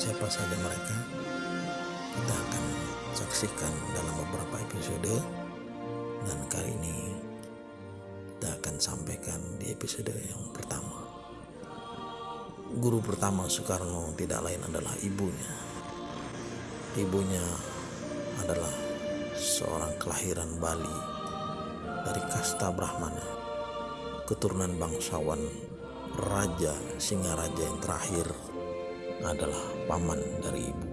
siapa saja mereka kita akan saksikan dalam beberapa episode. Dan kali ini kita akan sampaikan di episode yang pertama. Guru pertama Soekarno tidak lain adalah ibunya. Ibunya adalah seorang kelahiran Bali dari kasta Brahmana, keturunan bangsawan raja Singaraja yang terakhir adalah paman dari ibu.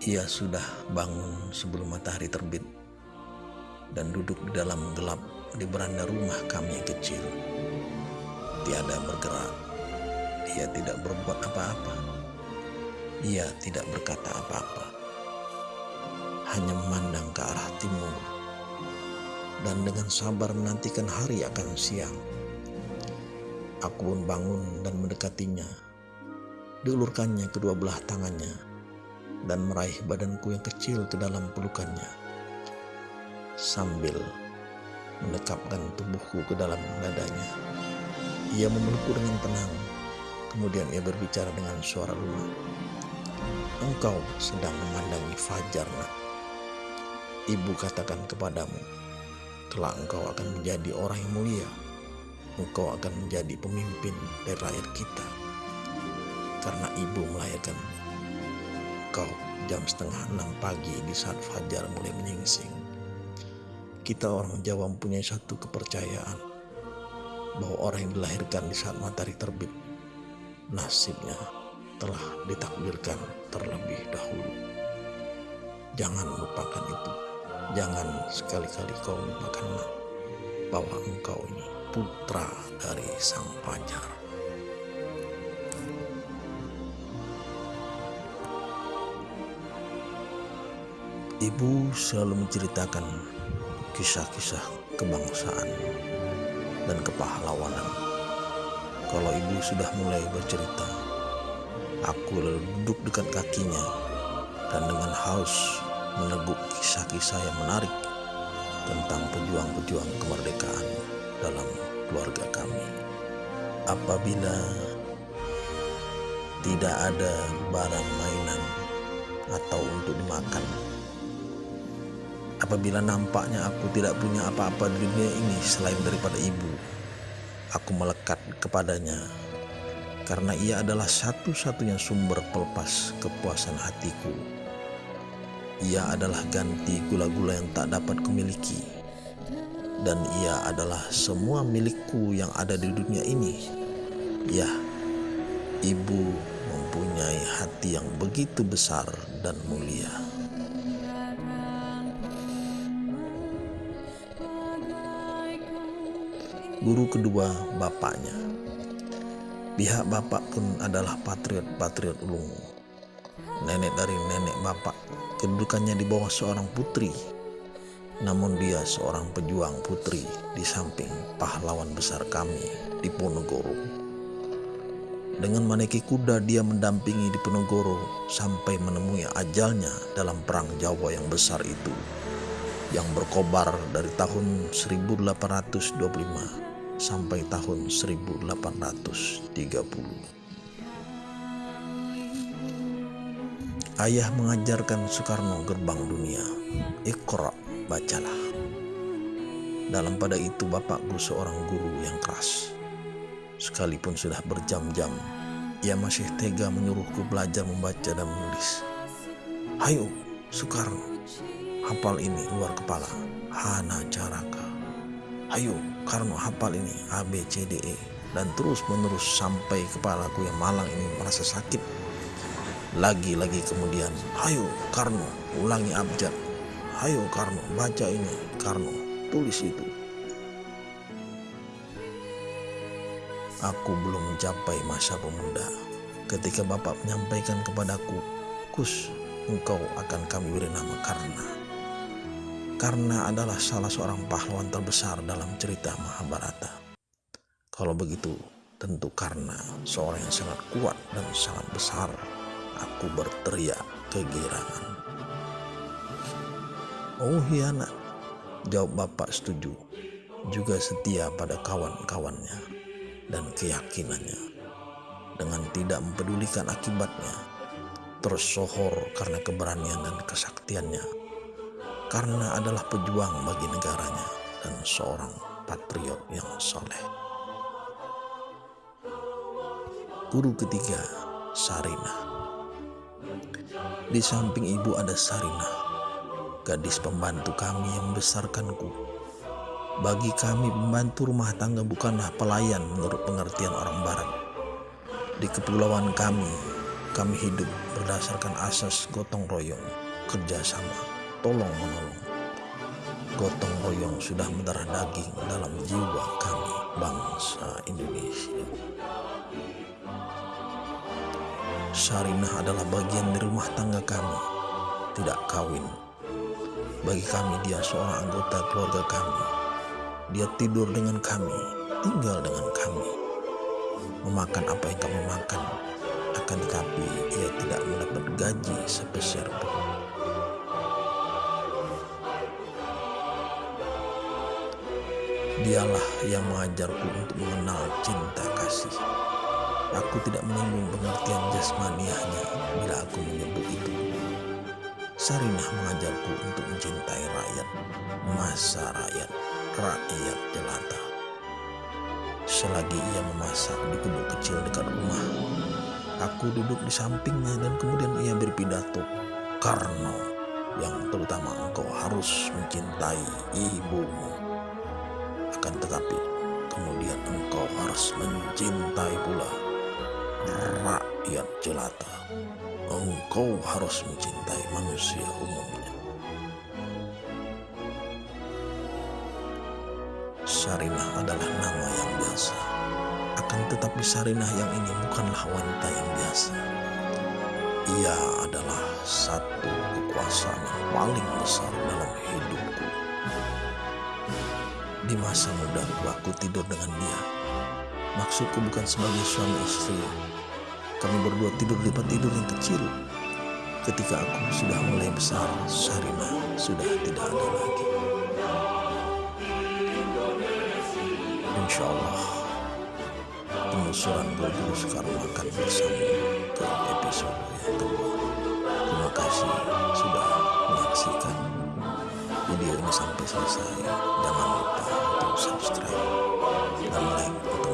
Ia sudah bangun sebelum matahari terbit dan duduk di dalam gelap di beranda rumah kami yang kecil. Tiada bergerak, ia tidak berbuat apa-apa. Ia tidak berkata apa-apa hanya memandang ke arah timur dan dengan sabar menantikan hari akan siang. Aku pun bangun dan mendekatinya, diulurkannya kedua belah tangannya dan meraih badanku yang kecil ke dalam pelukannya sambil mendekapkan tubuhku ke dalam dadanya. Ia memelukku dengan tenang, kemudian ia berbicara dengan suara lunak. Engkau sedang memandangi fajar, nak. Ibu katakan kepadamu, kelak engkau akan menjadi orang yang mulia. Engkau akan menjadi pemimpin dari rakyat kita. Karena ibu melahirkan kau jam setengah enam pagi di saat fajar mulai menyingsing. Kita orang Jawa mempunyai satu kepercayaan bahwa orang yang dilahirkan di saat matahari terbit nasibnya telah ditakdirkan terlebih dahulu. Jangan lupakan itu. Jangan sekali-kali kau lupakan bahwa engkau ini putra dari sang fajar. Ibu selalu menceritakan kisah-kisah kebangsaan dan kepahlawanan. Kalau ibu sudah mulai bercerita, aku lalu duduk dekat kakinya dan dengan haus meneguk kisah-kisah yang menarik tentang pejuang-pejuang kemerdekaan dalam keluarga kami. Apabila tidak ada barang mainan atau untuk dimakan, apabila nampaknya aku tidak punya apa-apa di dunia ini selain daripada ibu, aku melekat kepadanya karena ia adalah satu-satunya sumber pelepas kepuasan hatiku ia adalah ganti gula-gula yang tak dapat kumiliki. Dan ia adalah semua milikku yang ada di dunia ini. Ya, ibu mempunyai hati yang begitu besar dan mulia. Guru kedua bapaknya. Pihak bapak pun adalah patriot-patriot ulung. Nenek dari nenek bapak kedudukannya di bawah seorang putri. Namun dia seorang pejuang putri di samping pahlawan besar kami di Ponorogo. Dengan menaiki kuda dia mendampingi di Ponorogo sampai menemui ajalnya dalam perang Jawa yang besar itu yang berkobar dari tahun 1825 sampai tahun 1830. Ayah mengajarkan Soekarno gerbang dunia. Iqra, bacalah. Dalam pada itu bapakku seorang guru yang keras. Sekalipun sudah berjam-jam, ia masih tega menyuruhku belajar membaca dan menulis. Hayo, Soekarno, hafal ini luar kepala. Hana Caraka. Hayo, Karno hafal ini A, B, C, D, E. Dan terus menerus sampai kepalaku yang malang ini merasa sakit lagi-lagi kemudian, hayo Karno, ulangi abjad. Hayo Karno, baca ini. Karno, tulis itu. Aku belum mencapai masa pemuda. Ketika Bapak menyampaikan kepadaku, Kus, engkau akan kami beri nama Karna. Karna adalah salah seorang pahlawan terbesar dalam cerita Mahabharata. Kalau begitu, tentu karena seorang yang sangat kuat dan sangat besar aku berteriak kegirangan. Oh nak, jawab bapak setuju. Juga setia pada kawan-kawannya dan keyakinannya. Dengan tidak mempedulikan akibatnya, tersohor karena keberanian dan kesaktiannya. Karena adalah pejuang bagi negaranya dan seorang patriot yang soleh. Guru ketiga, Sarinah. Di samping ibu ada Sarinah, gadis pembantu kami yang membesarkanku. Bagi kami pembantu rumah tangga bukanlah pelayan menurut pengertian orang barat. Di kepulauan kami, kami hidup berdasarkan asas gotong royong, kerjasama, tolong menolong. Gotong royong sudah mendarah daging dalam jiwa kami, bangsa Indonesia. Sarinah adalah bagian dari rumah tangga kami, tidak kawin. Bagi kami dia seorang anggota keluarga kami. Dia tidur dengan kami, tinggal dengan kami. Memakan apa yang kami makan, akan tetapi ia tidak mendapat gaji sepeser pun. Dialah yang mengajarku untuk mengenal cinta kasih. Aku tidak menyinggung pengertian jasmaniahnya bila aku menyebut. Sarinah mengajarku untuk mencintai rakyat, masa rakyat, rakyat jelata. Selagi ia memasak di gubuk kecil dekat rumah, Aku duduk di sampingnya dan kemudian ia berpidato, karena yang terutama engkau harus mencintai ibumu. Akan tetapi kemudian engkau harus mencintai pula rakyat jelata. Engkau harus mencintai manusia umumnya. Sarinah adalah nama yang biasa akan tetapi Sarinah yang ini bukanlah wanita yang biasa. Ia adalah satu kekuasaan yang paling besar dalam hidupku. Di masa mudaku aku tidur dengan dia. Maksudku bukan sebagai suami istri. Kami berdua tidur di tempat tidur yang kecil. Ketika aku sudah mulai besar, Sarina sudah tidak ada lagi. Insya Allah penelusuran guru sekarang akan bersambung ke episode yang kedua. Terima kasih sudah menyaksikan video ini sampai selesai. Jangan lupa untuk subscribe dan like